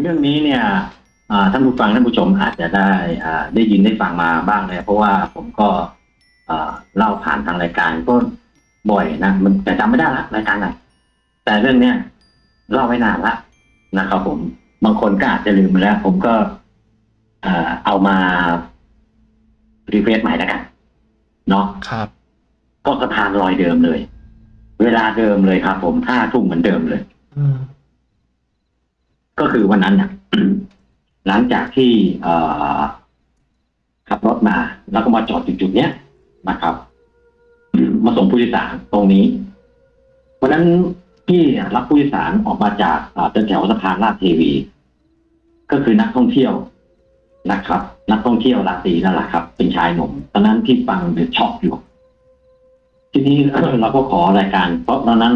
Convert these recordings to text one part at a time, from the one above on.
เรื่องนี้เนี่ยอ่าท่านผู้ฟังท่านผู้ชมอาจจะได้อ่าได้ยินได้ฟังมาบ้างเลยเพราะว่าผมก็อ่าเล่าผ่านทางรายการก็บ่อยนะมันแต่จำไม่ได้ละรายการไหนแต่เรื่องเนี้ยเล่าไว้นานละนะครับผมบางคนก็อาจจะลืมไปแล้ว ผมก็อ่าเอามารีเฟรชใหม่แล้วกันเนาะครับก็สะพานลอยเดิมเลย เวลาเดิมเลยครับ ผมห้าทุ่มเหมือนเดิมเลยอืม ก็คือวันนั้นนะหลังจากที่ขับรถมา แล้วก็มาจอดจุดๆเนี้ยนะครับ มาส่งผู้โดยสารตรงนี้วันนั้นพี่รับผู้โดยสารออกมาจากเอ่อแถวสะพานราชเทวี ก็คือนักท่องเที่ยวนะครับ นักท่องเที่ยวราตรีนั่นแหละครับ เป็นชายหนุ่มตอนนั้นที่ฟัง The Shock อยู่ทีนี้เราก็ขอรายการ เพราะตอนนั้น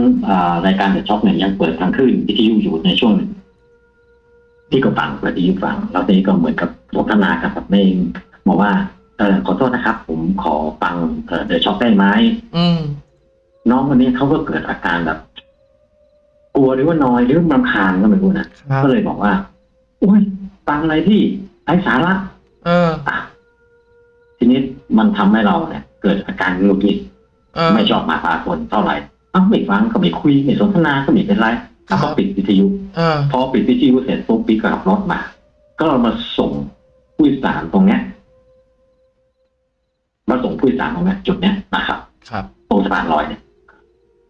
รายการ The Shock เนี่ยยังเปิดทางคลื่นวิทยุอยู่ในช่วงหนึ่ง ที่ก็ฟังวิทยุฟังแล้วทีนี้ก็เหมือนกับสนทนากับแม่งบอกว่าเออขอโทษนะครับ ผมขอฟัง The Shock ได้ไหมอืมน้องคนนี้เขาก็เกิดอาการแบบ กลัวหรือว่านอยหรือรำคาญก็ไม่รู้นะครับก็เลยบอกว่าโอ้ยฟังอะไรที่ไร้สาระเอออะทีนี้มันทำให้เราเนี่ย เกิดอาการหงุดหงิดเออไม่ชอบมาพากลเท่าไหร่เอ้าไม่ฟังก็ไม่คุยไม่สนทนาก็ไม่เป็นไร ครับก็ปิดวิทยุเออพอปิดวิทยุเสร็จปุ๊บพี่ก็ขับรถมา ก็มาส่งผู้โดยสารตรงเนี้ยมาส่งผู้โดยสารตรงเนี้ยจุดเนี้ยนะครับ ครับตรงสะพานลอยเนี่ย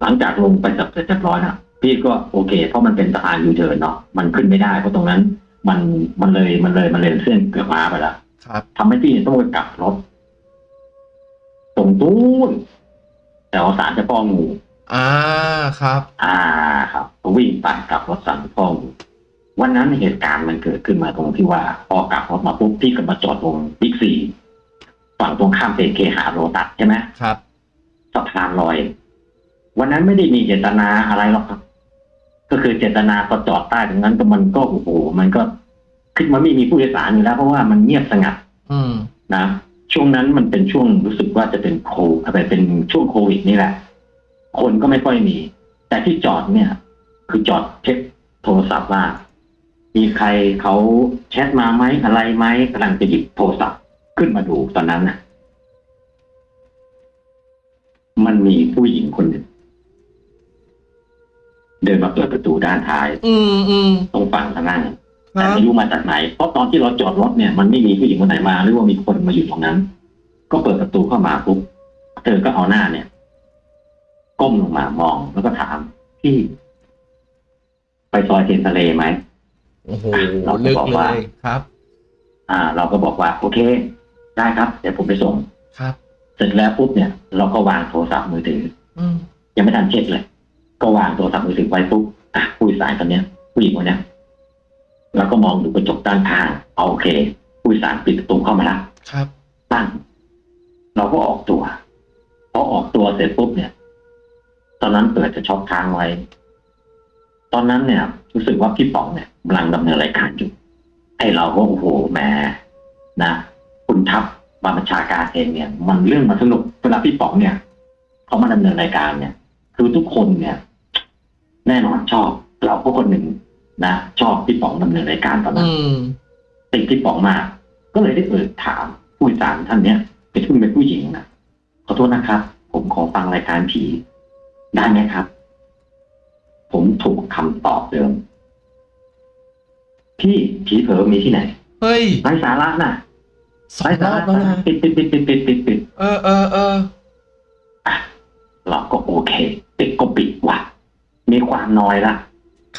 หลังจากลงไปจับเสร็จเรียบร้อยนะพี่ก็โอเค เพราะมันเป็นสะพานยูเทิร์นเนาะมันขึ้นไม่ได้เพราะตรงนั้น มันมันเลยมันเลยมันเลยเส้นเกือบมาไปแล้วครับทำให้พี่ต้องไปกลับรถตรงตู้นแต่ว่าสารเจะป้องงู อ่าครับ อ่าครับก็วิ่งไปกลับรถสารเจ้าป้องงูวันนั้นเหตุการณ์มันเกิดขึ้นมาตรงที่ว่าพอกลับรถมาปุ๊บพี่ก็มาจอดตรงบิ๊กซีฝั่งตรงข้ามเซเคหาโรตัสใช่ไหมครับสะพานลอย วันนั้นไม่ได้มีเจตนาอะไรหรอกครับ ก็คือเจตนาก็จอดใต้ตรงนั้นก็มันก็โอ้โหมันก็คือมันไม่มีผู้โดยสารอยู่แล้ว เพราะว่ามันเงียบสงัด อืมนะช่วงนั้นมันเป็นช่วงรู้สึกว่าจะเป็นโคอะไรเป็นช่วงโควิดนี่แหละ คนก็ไม่ค่อยมี แต่ที่จอดเนี่ย คือจอดเช็คโทรศัพท์ว่า มีใครเขาแชทมาไหมอะไรไหมกำลังจะหยิบโทรศัพท์ขึ้นมาดูตอนนั้นน่ะมันมีผู้หญิงคนหนึ่งเดินมาเปิดประตูด้านท้าย อืมอืมตรงฝั่งทางนั้นคแต่รับไม่รู้มาจากไหน เพราะตอนที่เราจอดรถเนี่ย มันไม่มีผู้หญิงคนไหนมา หรือว่ามีคนมาอยู่ตรงนั้น ก็เปิดประตูเข้ามาปุ๊บ เธอก็เอาหน้าเนี่ย ก้มลงมามอง แล้วก็ถามพี่ ไปซอยเทียนทะเลไหมโอ้โหเราก็ลึกบอกเลว่ายครับ อ่า เราก็บอกว่า โอเค ได้ครับ เดี๋ยวผมไปส่งครับ เสร็จแล้วปุ๊บเนี่ย เราก็วางโทรศัพท์มือถือ อืมยังไม่ทันเช็คเลย ก็วางโทรศัพท์มือถือไว้ปุ๊บอะผู้โดยสารคนเนี้ยผู้หญิงคนเนี้ยเราก็มองดูกระจกด้านข้างเอาโอเค ผู้โดยสารปิดประตูเข้ามาแล้วครับตั้งเราก็ออกตัวพอออกตัวเสร็จปุ๊บเนี่ย ตอนนั้นเปิดจะช็อปค้างไว้ ตอนนั้นเนี่ย รู้สึกว่าพี่ป๋องเนี่ยกำลังดำเนินรายการอยู่ไอ้เราก็โอ้โหแหมนะ คุณทัพบาบัญชาการเองเนี่ย มันเรื่องมันสนุกเวลาพี่ป๋องเนี่ยเขามาดำเนินรายการเนี่ย คือทุกคนเนี่ย แน่นอนชอบ เราก็คนหนึ่งนะชอบพี่ป๋องดำเนินรายการตอนนั้นอืมติดพี่ป๋องมากก็เลยได้เอ่ยถามผู้โดยสารท่านเนี้ยเป็นผู้เป็นผู้หญิงนะขอโทษนะครับ ผมขอฟังรายการผี ได้ไหมครับ ผมถูกคำตอบเดิม พี่ผีเผลอมีที่ไหน เฮ้ยไร้สาระน่ะสอไร้งรสาอระบแล้วนะปิดปิดปิดปิดปิดปิดปิดเออเออเอออะเราก็โอเคปิดก็ปิดว่ะ มีความน้อยละ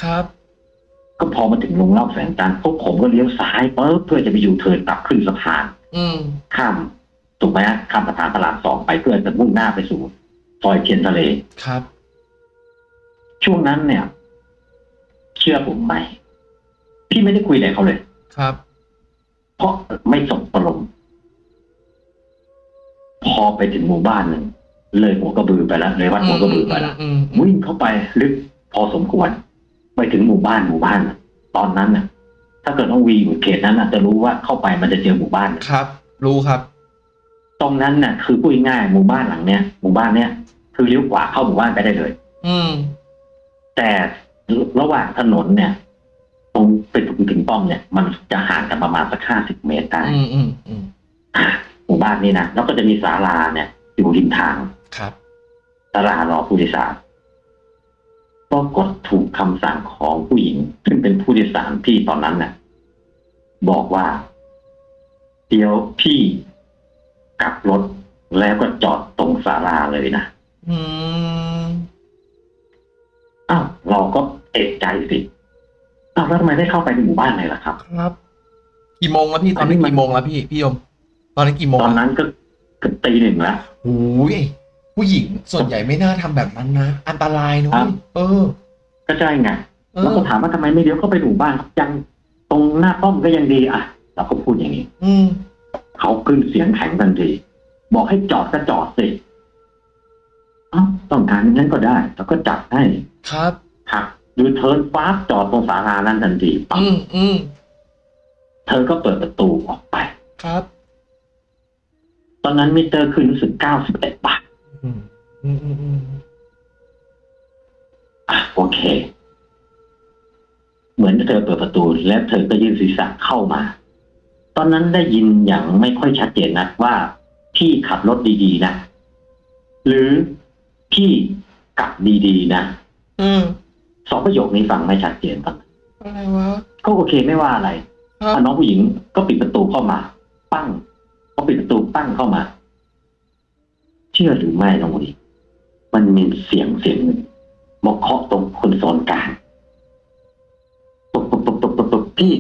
ครับ ก็พอมาถึงลงเล่าแสงจันทร์พวกผมก็เลี้ยวซ้ายเปิ๊บเพื่อจะไปอยู่เทิร์นกลับขึ้นสะพานอืม ข้ามถูกไหมฮะข้ามสะพานพระรามสองไปเพื่อจะมุ่งหน้าไปสู่ ซอยเทียนทะเลครับ ช่วงนั้นเนี่ย เชื่อผมไหมพี่ไม่ได้คุยอะไรเขาเลย ครับ เพราะไม่สบประลมพอไปถึงหมู่บ้านหนึ่งเลยหัวกระบือไปแล้วเลยวัดหัวกระบือไปแล้วอืมอืมวิ่งเข้าไปลึกพอสมควร ไปถึงหมู่บ้านหมู่บ้านน่ะตอนนั้นน่ะ ถ้าเกิดต้องวีอยู่เขตนั้นน่ะจะรู้ว่าเข้าไปมันจะเจอหมู่บ้านน่ะครับ รู้ครับ ตรงนั้นน่ะ คือพูดง่ายๆหมู่บ้านหลังเนี้ยหมู่บ้านเนี้ย คือเลี้ยวขวาเข้าหมู่บ้านไปได้เลย อืม แต่ระหว่างถนนเนี่ย ตรงไปถึงถึงป้อมเนี่ย มันจะห่างกันประมาณสักห้าสิบเมตรได้อืมอืมอืมอะหมู่บ้านนี้นะแล้วก็จะมีศาลาเนี่ย อยู่ริมทางครับศาลารอผู้โดยสารปรากฏถูกคำสั่งของผู้หญิง ซึ่งเป็นผู้โดยสารที่ตอนนั้นน่ะ บอกว่า เดี๋ยวพี่กลับรถแล้วก็จอดตรงศาลาเลยนะ อืมอ้าวเราก็เอกใจสิอ้าวแล้วทำไมได้เข้าไปในหมู่บ้านเลยล่ะครับ ครับ กี่โมงแล้วพี่ตอนนี้อันนี้มันกี่โมงแล้วพี่พี่ยม ตอนนี้กี่โมงตอนแล้วนั้นก็เกือบตีหนึ่งแล้วโอ้ยผู้หญิงส่วนใหญ่ไม่น่าทำแบบนั้นนะ อันตรายนะครัเว้บยเออ ก็ใช่ไงเอแล้วอก็ถามว่าทำไมไม่เลี้ยวเข้าไปหมู่บ้านยังตรงหน้าป้อมก็ยังดีอะเราก็พูดอย่างนี้ อืมเขาขึ้นเสียงแข็งทันที บอกให้จอดก็จอดสิเอ้าต้องการงั้นก็ได้แล้วก็จัดให้ครับหักยูเทิร์นฟ้าบจอดตรงศาลานั้นทันทีปั๊บอืมอืมเธอก็เปิดประตูออกไป ครับ ตอนนั้นมิเตอร์ขึ้นรู้สึกเก้าสิบเอ็ดบาทอืมอืมอืมอืมอะโอเค เหมือนเธอเปิดประตู และเธอก็ยื่นศีรษะเข้ามา ตอนนั้นได้ยินอย่างไม่ค่อยชัดเจนนะว่าพี่ขับรถดีๆนะ หรือ พี่กลับดีๆนะอืมสองประโยคนี้ฟังไม่ชัดเจนตอนนั้นอะไรวะก็โอเคไม่ว่าอะไรครับอะน้องผู้หญิงก็ปิดประตูเข้ามา ปั้งพอปิดประตูปั้งเข้ามา เชื่อหรือไม่น้องผู้หญิงมันมีเสียงเสียงหนึ่งมาเคาะตรงคนโซนกลางปุ๊บปุ๊บปุ๊บปุ๊บปุ๊บปุ๊บพี่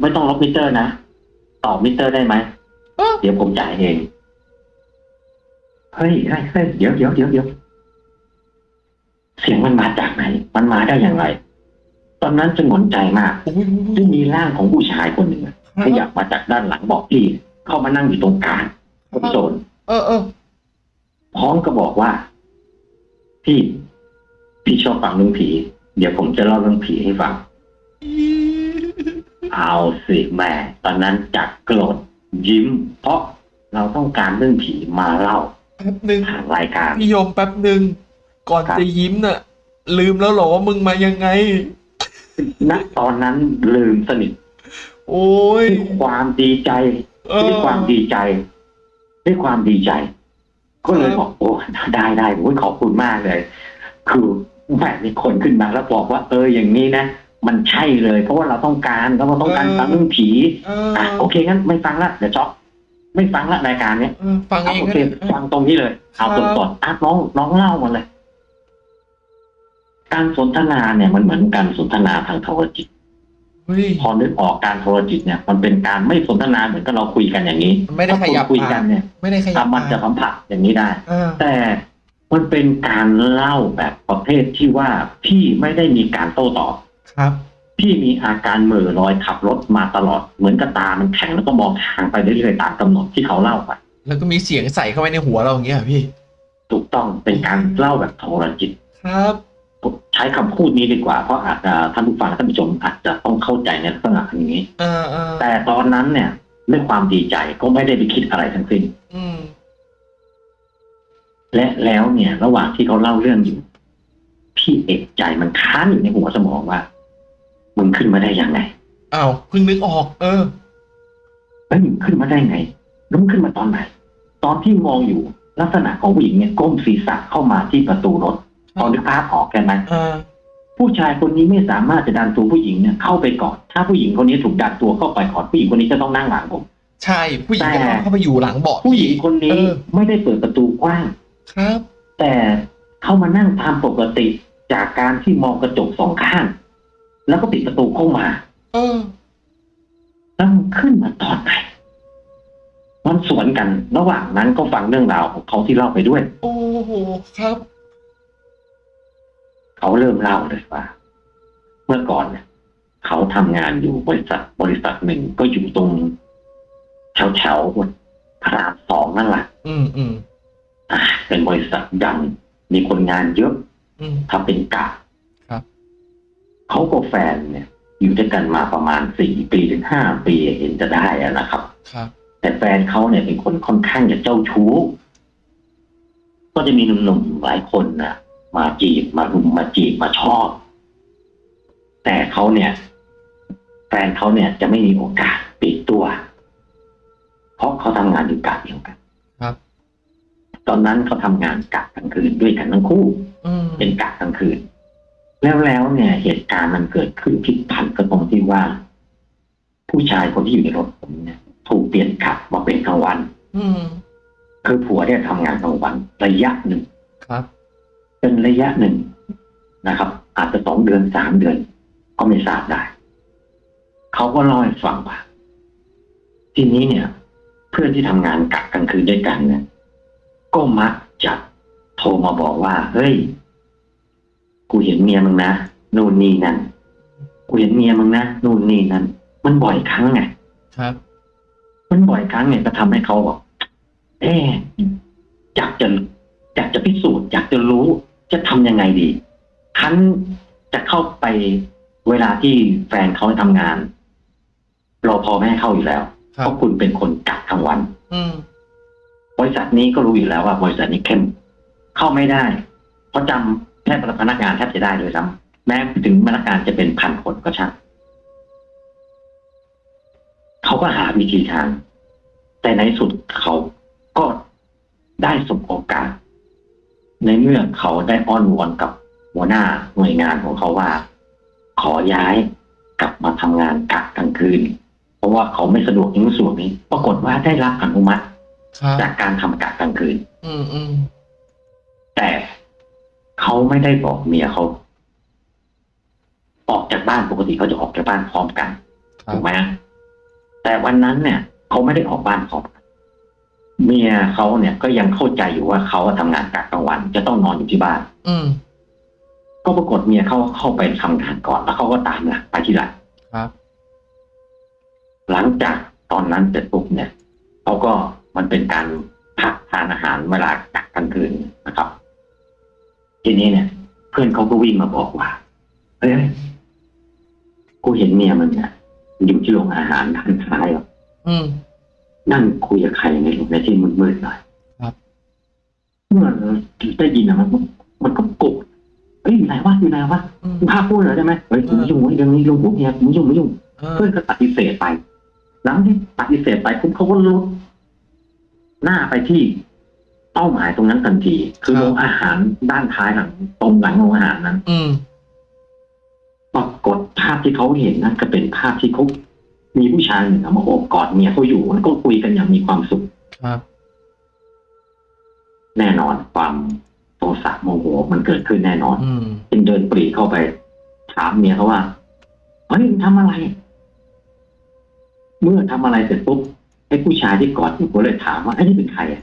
ไม่ต้องลบมิเตอร์นะ ต่อมิเตอร์ได้ไหมเอ้าเดี๋ยวผมจ่ายเอง เฮ้ยเฮ้ยเฮ้ยเดี๋ยวเดี๋ยวเดี๋ยวเดี๋ยวเสียงมันมาจากไหน มันมาได้อย่างไร ตอนนั้นจะงนใจมากโอ้ยซึ่งมีร่างของผู้ชายคนหนึ่งอะครัขยับมาจากด้านหลังบอกพี่ เข้ามานั่งอยู่ตรงกลางโซนเออเออพร้อมก็บอกว่า พี่พี่ชอบฟังเรื่องผี เดี๋ยวผมจะเล่าเรื่องผีให้ฟังเอาสิแม่ตอนนั้นจากโกรธยิ้ม เพราะเราต้องการเรื่องผีมาเล่า แป๊บหนึ่งทางรายการพี่ยมแป๊บหนึ่งก่อนครับจะยิ้มน่ะ ลืมแล้วเหรอว่ามึงมายังไง ณตอนนั้นลืมสนิทโอ้ยด้วยความดีใจเออด้วยความดีใจด้วยความดีใจ ก็เลยบอกโอ้ได้ได้โอ้ยขอบคุณมากเลย คือแหมมีคนขึ้นมาแล้วบอกว่า เอออย่างนี้นะมันใช่เลย เพราะว่าเราต้องการเราต้องการฟังเรื่องผีเอออะโอเคงั้นไม่ฟังละเดี๋ยวช็อก ไม่ฟังละรายการเนี้ยเออฟังเอาเองโอก็เคได้ฟังตรงนี้เลยเอาครับสดๆอะน้องน้องเล่ามาเลย การสนทนาเนี่ยมันเหมือนการสนทนาทางโทรจิต เฮ้ย พอนึกออกการโทรจิตเนี่ย มันเป็นการไม่สนทนาเหมือนกับเราคุยกันอย่างนี้มันไม่ได้ขยับ ถ้าคนคุยกันเนี่ยไม่ได้ขยัอะบมันจะสัมผัสอย่างนี้ได้ เออแต่มันเป็นการเล่าแบบประเภทที่ว่าพี่ไม่ได้มีการโต้ตอบ ครับ พี่มีอาการเหม่อลอยขับรถมาตลอดเหมือนกับตามันแข็งแล้วก็มองทางไปเรื่อยๆตามกำหนดที่เขาเล่าไปแล้วก็มีเสียงใส่เข้าไปในหัวเราอย่างเงี้ยเหรอพี่ ถูกต้องเป็นการเล่าแบบโทรจิตครับผมใช้คำพูดนี้ดีกว่า เพราะอาจจะท่านผู้ฟังท่านผู้ชมอาจจะต้องเข้าใจในลักษณะอย่างนี้เออเออแต่ตอนนั้นเนี่ยด้วยความดีใจก็ไม่ได้ไปคิดอะไรทั้งสิ้นอืมและแล้วเนี่ย ระหว่างที่เขาเล่าเรื่องอยู่พี่เอกใจมันค้านอยู่ในหัวสมองว่า มึงขึ้นมาได้ยังไงอ้าวเพิ่งนึกออก เออเฮ้ยมึงขึ้นมาได้ไงแล้วมึงขึ้นมาตอนไหน ตอนที่มองอยู่ลักษณะของผู้หญิงเนี่ยก้มศีรษะเข้ามาที่ประตูรถพอนึกภาพออกกันไหมเออผู้ชายคนนี้ไม่สามารถจะดันตัวผู้หญิงเนี่ยเข้าไปก่อน ถ้าผู้หญิงคนนี้ถูกดันตัวเข้าไปก่อนผู้หญิงคนนี้จะต้องนั่งหลังผม ใช่ ผู้หญิงแต่จะต้องเข้าไปอยู่หลังเบาะผู้หญิงคนนี้เออไม่ได้เปิดประตูกว้าง ครับ แต่เข้ามานั่งตามปกติจากการที่มองกระจกสองข้าง แล้วก็ปิดประตูเข้ามาเออแล้วมันขึ้นมาตอนไหนมันสวนกัน ระหว่างนั้นก็ฟังเรื่องราวของเขาที่เล่าไปด้วย โอ้โหครับ เขาเริ่มเล่าเลยว่า เมื่อก่อนเนี่ยเขาทำงานอยู่บริษัทบริษัทหนึ่งก็อยู่ตรงแถวแถวๆพระรามสองนั่นแหละอืมอืมอ่าเป็นบริษัทดังมีคนงานเยอะอืมทำเป็นกะครับ เขากับแฟนเนี่ย อยู่ด้วยกันมาประมาณสี่ปีถึงห้าปีเห็นจะได้อะนะครับ ครับ แต่แฟนเขาเนี่ยเป็นคนค่อนข้างจะเจ้าชู้ ก็จะมีหนุ่มๆหลายคนนะมาจีบมารุมมาจีบมาชอบแแต่เขาเนี่ย แฟนเขาเนี่ยจะไม่มีโอกาสปิดตัว เพราะเขาทำงานอยู่กะเดียวกันครับ ตอนนั้นเขาทำงานกะกลางคืนด้วยกันทั้งคู่อืมเป็นกะกลางคืน แล้วแล้วเนี่ยเหตุการณ์มันเกิดขึ้นพลิกผันก็ตรงที่ว่า ผู้ชายคนที่อยู่ในรถผมเนี่ยถูกเปลี่ยนกะมาเป็นกลางวันอืมคือผัวเนี่ยทำงานกลางวันระยะหนึ่งครับ เป็นระยะหนึ่งนะครับ อาจจะสองเดือนสามเดือน ก็ไม่ทราบได้ เขาก็เล่าให้ฟังว่าทีนี้เนี่ย เพื่อนที่ทำงานกะกลางคืนด้วยกันเนี่ยก็มักจะโทรมาบอกว่าเฮ้ย กูเห็นเมียมึงนะนู่นนี่นั่นกูเห็นเมียมึงนะนู่นนี่นั่นมันบ่อยครั้งไงครับ มันบ่อยครั้งเนี่ยก็ทำให้เขาบอกเอ๊ะอยากจะอยากจะพิสูจน์อยากจะรู้จะทำยังไงดีคันจะเข้าไปเวลาที่แฟนเขาทำงานรอพอไม่ให้เข้าอยู่แล้วคเพรับราะคุณเป็นคนกักกลางวันอืมบริษัทนี้ก็รู้อยู่แล้วว่า บริษัทนี้เข้มเข้าไม่ได้เพราะจำ แค่พนักงานแทบจะได้เลยซ้ำแม้ถึงพนักงานจะเป็นพันคนก็ช่างเขาก็หาวิธีทาง แต่ในสุดเขาก็ได้สบโอกาส ในเมื่อเขาได้อ้อนวอนกับหัวหน้าหน่วยงานของเขาว่า ขอย้ายกลับมาทำงานกะกลางคืน เพราะว่าเขาไม่สะดวกในส่วนนี้ ปรากฏว่าได้รับอนุมัติครับจากการทำกะกลางคืน อืมอืมแต่ เขาไม่ได้บอกเมียเขาออกจากบ้านปกติเขาจะออกจากบ้านพร้อมกันครัถูบกไหมแต่วันนั้นเนี่ยเขาไม่ได้ออกบ้านพร้อมกันเมียเขาเนี่ยก็ยังเข้าใจอยู่ว่าเขาทำงานกะกลางวัน จะต้องนอนอยู่ที่บ้าน อืมก็ปรากฏเมียเขาเข้าไปทำงานก่อนแล้วเขาก็ตามหลังไปที่หลังครับ หลังจากตอนนั้นเสร็จปุ๊บเนี่ยเขาก็มันเป็นการพักทานอาหารเวลากะกลางคืนนะครับ ทีนี้เนี่ย เพื่อนเขาก็วิ่งมาบอกว่าเฮ้ยกูเห็นเมียมันเนี่ยอยู่ที่โรงอาหารด้านซ้ายอะอืมนั่งคุยกับใครในในที่มืดๆหน่อยครับเมื่อได้ยินอะมันก็มันก็กดเฮ้ยอยู่ไหนวะอยู่ไหนวะอืมมึงพาพูดเหรอได้ไหมเฮ้ยมึงไม่ยุ่งเว้ยเรื่องนี้ลุงพวกเนี้ยมึงไม่ยุ่งไม่ยุ่งเออเพื่อนก็ปฏิเสธไป หลังที่ปฏิเสธไปปุ๊บเขาก็ลุกหน้าไปที่ เป้าหมายตรงนั้นทันที คือโรงอาหารด้านท้ายหลังตรงหลังโรงอาหารนั้น อืมปรากฏภาพที่เขาเห็นนั่นก็เป็นภาพที่เขามีผู้ชายหนึ่งเอามาโอบกอดเมียเขาอยู่แล้วก็คุยกันอย่างมีความสุขครับแน่นอนความโทสะโมโหมันเกิดขึ้นแน่นอนอืมจึงเดินปรีเข้าไป ถามเมียเขาว่าเฮ้ยมึงทำอะไร เมื่อทำอะไรเสร็จปุ๊บไอ้ผู้ชายที่กอดอยู่ก็เลยถามว่าไอ้นี่เป็นใครอะ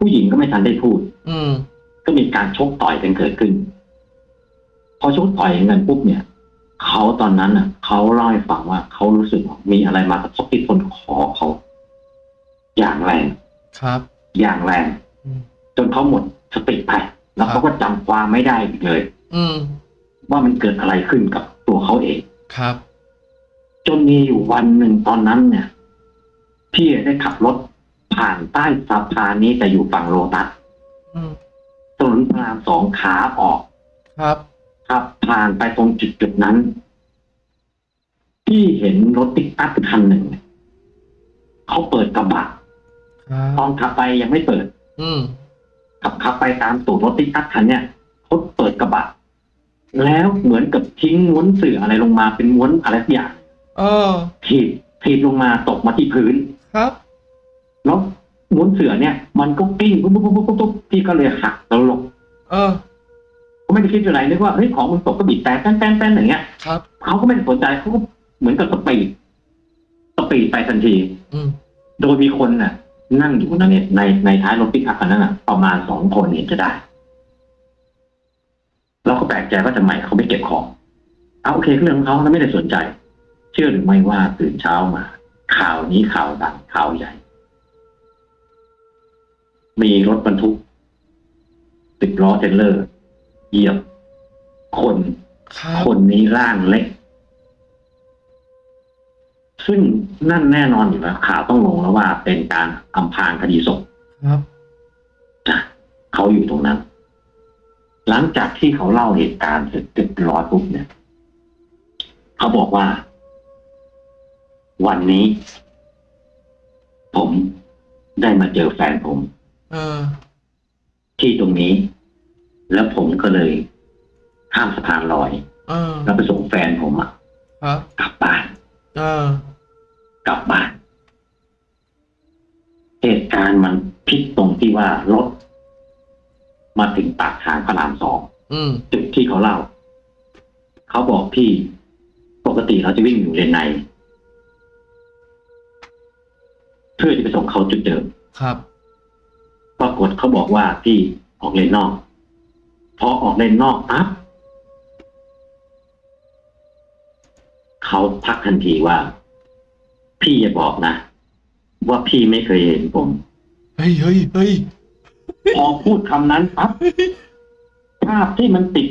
ผู้หญิงก็ไม่ทันได้พูด อืม ก็มีการชกต่อยกันเกิดขึ้น พอชกต่อยกันปุ๊บเนี่ยเขาตอนนั้นอะเขาเล่าให้ฟังว่าเขารู้สึกว่ามีอะไรมากระทบที่ต้นคอเขาอย่างแรงครับ อย่างแรงอืมจนเขาหมดสติไปแล้วเขาก็จำความไม่ได้อีกเลย อืมว่ามันเกิดอะไรขึ้นกับตัวเขาเองครับ จนมีอยู่วันหนึ่งตอนนั้นเนี่ยพี่ได้ขับรถ ผ่านใต้สะพานนี้แต่อยู่ฝั่งโลตัสอืมถนนพระรามสองขาออก ครับ ครับผ่านไปตรงจุดจุดๆนั้นพี่เห็นรถติ๊กอัพคันหนึ่งเขาเปิดกระบะครับตอนขับไปยังไม่เปิด อืมขับขับไปตามตูดรถติ๊กอัพคันเนี่ยเขาเปิดกระบะแล้วเหมือนกับทิ้งม้วนเสื่ออะไรลงมาเป็นม้วนอะไรสักอย่าง เออถีบถีบลงมาตกมาที่พื้นครับแล้ว ม้วนเสื่อเนี่ย มันก็กลิ้งปุ๊บปุ๊บปุ๊บปุ๊บปุ๊บพี่ก็เลยหักแล้วลงเออก็ไม่ได้คิดอะไรนึกว่าเฮ้ยของมันตกก็บีบแต่แป๊นแป๊นแป๊นอย่างเงี้ยครับเขาก็ไม่ได้สนใจเขาก็เหมือนกับ speed speed ไปทันที อืมโดยมีคนน่ะ นั่งอยู่ในในในท้ายรถปิกอัพคันนั้นน่ะประมาณสองคนเห็นจะได้เราก็แปลกใจว่าทำไมเขาไม่เก็บของเอาโอเคก็เรื่องของเขาแล้วไม่ได้สนใจ เชื่อหรือไม่ว่าตื่นเช้ามา ข่าวนี้ข่าวดังข่าวใหญ่ มีรถบรรทุกสิบล้อเทรลเลอร์เหยียบ คนครับคนนี้ร่างเล็ก ซึ่งนั่นแน่นอนอยู่แล้วข่าวต้องลงแล้วว่าเป็นการอำพรางคดีศพครับนะเขาอยู่ตรงนั้น หลังจากที่เขาเล่าเหตุการณ์เสร็จเรียบร้อยปุ๊บเนี่ย เขาบอกว่า วันนี้ ผมได้มาเจอแฟนผมเออ ที่ตรงนี้ แล้วผมก็เลยข้ามสะพานลอยเออแล้วไปส่งแฟนผมอะครับกลับบ้านเออกลับบ้านเหตุการณ์มันพลิกตรงที่ว่ารถ มาถึงปากทางพระรามสองอืมจุดที่เขาเล่า เขาบอกพี่ปกติเราจะวิ่งอยู่เลนใน เพื่อจะไปส่งเขาจุดเดิมครับ ปรากฏเขาบอกว่าพี่ออกเลนนอก พอออกเลนนอกปั๊บเขาพักทันทีว่า พี่อย่าบอกนะ ว่าพี่ไม่เคยเห็นผม เฮ้ยเฮ้ยเฮ้ยพอพูดคำนั้นปั๊บภาพที่มันติด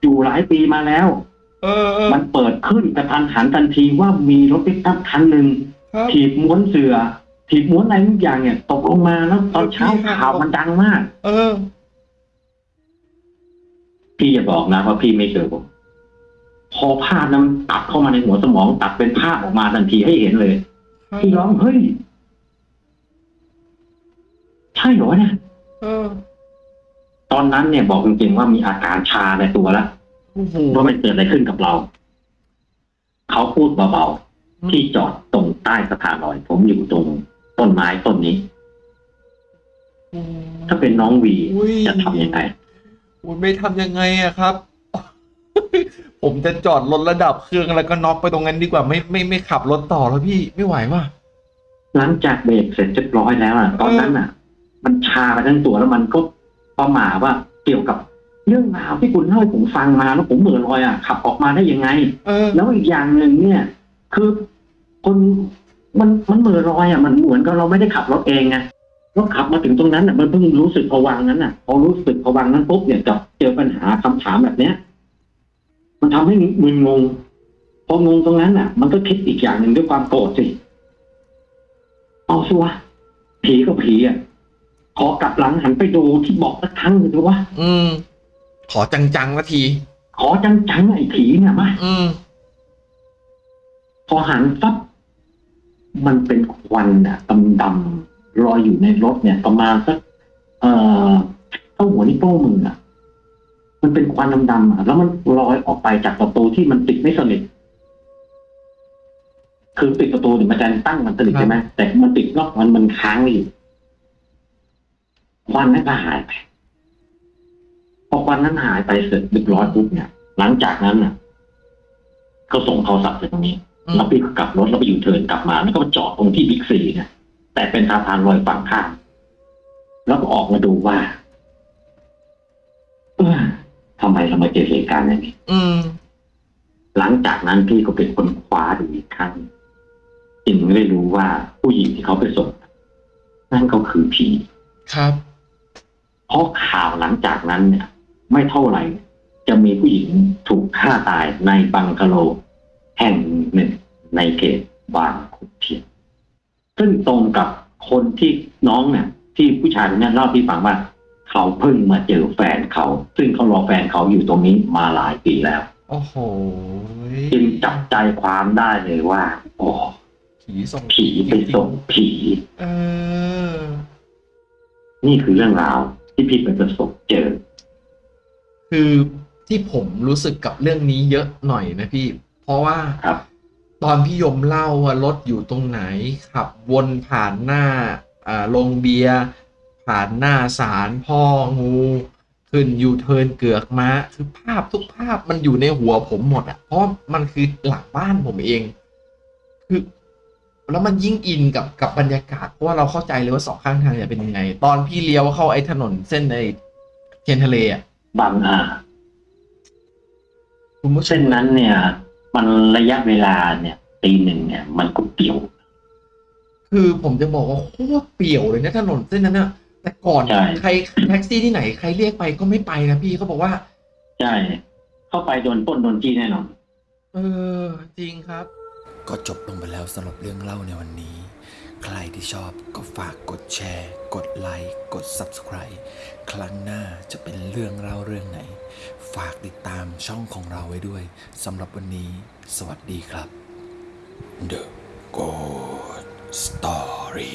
อยู่หลายปีมาแล้ว เออเออมันเปิดขึ้นกระทันหันทันทีว่ามีรถปิกอัพคันหนึ่งครับถีบม้วนเสือ ถีบม้วนอะไรทุกอย่างเนี่ย ตกลงมาแล้วตอนเช้าพี่ครับข่าวมันดังมาก เออ พี่อย่าบอกนะว่าพี่ไม่เจอผมพอภาพนั้นตัดเข้ามาในหัวสมอง ตัดเป็นภาพออกมาทันทีให้เห็นเลยพี่ร้องเฮ้ยใช่เหรอเนี่ยเออตอนนั้นเนี่ยบอกจริงๆว่ามีอาการชาในตัวแล้วโอ้โหว่ามันเกิดอะไรขึ้นกับเรา เขาพูดเบาๆที่จอดตรงใต้สะพานลอย ผมอยู่ตรง ต้นไม้ต้นนี้ ถ้าเป็นน้องวีอุ้ยจะทำยังไงอุ้ยไม่ทำยังไงอะครับ ผมจะจอดรถระดับเครื่องแล้วก็น็อกไปตรงนั้นดีกว่าไม่ไม่ไม่ขับรถต่อแล้วพี่ไม่ไหวว่ะหลังจากเบรกเสร็จเรียบร้อยแล้วอะตอนนั้นอะ มันชาไปทั้งตัวแล้วมันก็ประหม่าว่าเกี่ยวกับเรื่องราวที่คุณเล่าให้ผมฟังมาแล้วผมเหมือลอยอะขับออกมาได้ยังไงเออแล้วอีกอย่างหนึ่งเนี่ย คือคน มันมันเหมือลอยอะมันเหมือนกับเราไม่ได้ขับรถเองไงรถขับมาถึงตรงนั้นอะมันเพิ่งรู้สึกผวังค์นั้นอะพอรู้สึกผวังค์นั้นปุ๊บเนี่ยจะเจอปัญหาคำถามแบบเนี้ย มันทำให้มึนงงพองงตรงนั้นอะ มันก็คิดอีกอย่างหนึ่งด้วยความโกรธสิเอาสิวะผีก็ผีอะขอกลับหลังหันไปดูที่บอกสักครั้งหนึ่งดูวะอืม ขอจังๆละที ขอจังๆไอ้ผีเนี่ยมาอืมพอหันปั๊บ มันเป็นควันอะดำๆลอยอยู่ในรถเนี่ย ประมาณสักเอ่อเท่าหัวนิ้วโป้งมืออะมันเป็นควันดำๆอะแล้วมันลอยออกไปจากประตูที่มันติดไม่สนิทคือติดประตูเนี่ยมันจะตั้งมันสนิทใช่ไหมแต่มันติดนอกมันมันค้างอยู่ควันนั้นก็หายไปพอควันนั้นหายไปเสร็จเรียบร้อยปุ๊บเนี่ย หลังจากนั้นน่ะ ก็ส่งโทรศัพท์ไปตรงนี้ อืมแล้วพี่ก็กลับรถแล้วไปอยู่เทิร์นกลับมาแล้วก็มาจอดตรงที่บิ๊กซีเนี่ยแต่เป็นสะพานลอยฝั่งข้ามแล้วก็ออกมาดูว่าเออทำไมเรามาเจอเหตุการณ์อย่างนี้อืมหลังจากนั้นพี่ก็เป็นคนคว้าดูอีกครั้งจึงได้รู้ว่าผู้หญิงที่เขาไปส่งนั่นก็คือผีครับเพราะข่าวหลังจากนั้นเนี่ย ไม่เท่าไหร่ จะมีผู้หญิงถูกฆ่าตายในบังกะโล แห่งหนึ่งในเขตบางขุนเทียนซึ่งตรงกับคนที่น้องเนี่ยที่ผู้ชายคนนี้เล่าที่ฟังว่า เขาเพิ่งมาเจอแฟนเขา ซึ่งเขารอแฟนเขาอยู่ตรงนี้มาหลายปีแล้ว โอ้โหจึงจับใจความได้เลยว่าโอ้ผีส่งผีไปส่งผีเออ นี่คือเรื่องราวที่พี่ไปประสบเจอ คือที่ผมรู้สึกกับเรื่องนี้เยอะหน่อยนะพี่ เพราะว่าครับตอนพี่ยมเล่าว่ารถอยู่ตรงไหน ขับวนผ่านหน้าอ่าโรงเบียร์ผ่านหน้าศาลพ่องู ขึ้นยูเทิร์นเกือกม้าคือภาพทุกภาพมันอยู่ในหัวผมหมดอะเพราะมันคือหลังบ้านผมเอง คือแล้วมันยิ่งอินกับกับบรรยากาศ เพราะว่าเราเข้าใจเลยว่าสองข้างทางจะเป็นยังไง ตอนพี่เลี้ยวเข้าไอ้ถนนเส้นไอ้เทียนทะเลอะบางอาคุณผู้ชเส้มนนั้นเนี่ย มันระยะเวลาเนี่ยตีหนึ่งเนี่ย มันก็เกี่ยว คือผมจะบอกว่าโคตรเปี่ยวเลยนะถนนเส้นนั้นนะแต่ก่อนใช่ ใครแท็กซี่ที่ไหนใครเรียกไปก็ไม่ไปนะพี่เขาบอกว่า ใช่ เข้าไปโดนปล้นโดนจี้แน่นอน เออ จริงครับ ก็จบลงไปแล้วสำหรับเรื่องเล่าในวันนี้ ใครที่ชอบก็ฝากกดแชร์ กดไลค์ กด Subscribe ครั้งหน้าจะเป็นเรื่องเล่าเรื่องไหน ฝากติดตามช่องของเราไว้ด้วยสำหรับวันนี้ สวัสดีครับ The Good Story